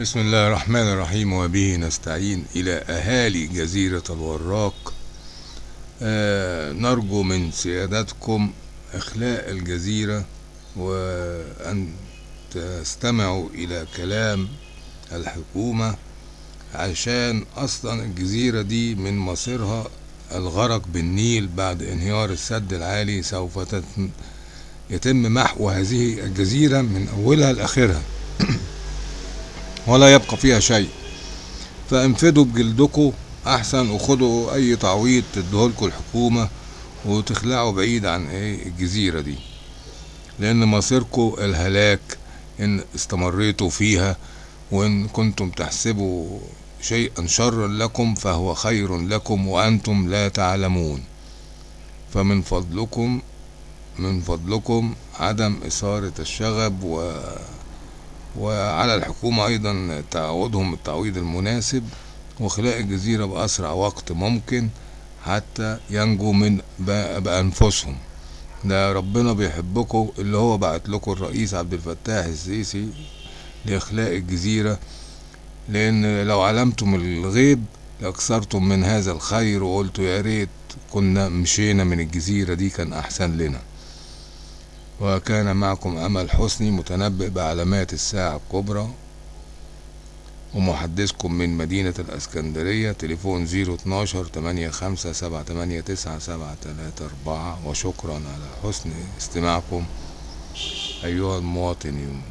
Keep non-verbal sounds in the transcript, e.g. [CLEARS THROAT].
بسم الله الرحمن الرحيم وبه نستعين إلى أهالي جزيرة الوراق. آه نرجو من سيادتكم إخلاء الجزيرة وأن تستمعوا إلى كلام الحكومة عشان أصلا الجزيرة دي من مصيرها الغرق بالنيل بعد انهيار السد العالي سوف يتم محو هذه الجزيرة من أولها لآخرها. [CLEARS THROAT] ولا يبقى فيها شيء. فانفدوا بجلدكم أحسن وخدوا أي تعويض تديهولكوا الحكومة وتخلعوا بعيد عن إيه الجزيرة دي. لأن مصيركم الهلاك إن استمريتوا فيها وإن كنتم تحسبوا شيئا شرا لكم فهو خير لكم وأنتم لا تعلمون. فمن فضلكم من فضلكم عدم إثارة الشغب و وعلى الحكومة أيضا تعوضهم التعويض المناسب وخلاء الجزيرة بأسرع وقت ممكن حتى ينجوا من بأنفسهم. ده ربنا بيحبكم اللي هو بعت لكم الرئيس عبد الفتاح السيسي لإخلاء الجزيرة. لأن لو علمتم الغيب لأكثرتم من هذا الخير وقلتوا يا ريت كنا مشينا من الجزيرة دي كان أحسن لنا. وكان معكم أمل حسني متنبئ بعلامات الساعة الكبرى ومحدثكم من مدينة الأسكندرية تليفون زيرو اتناشر تمانية خمسة سبعة تمانية تسعة سبعة تلاتة أربعة. وشكرا على حسن استماعكم أيها المواطنون.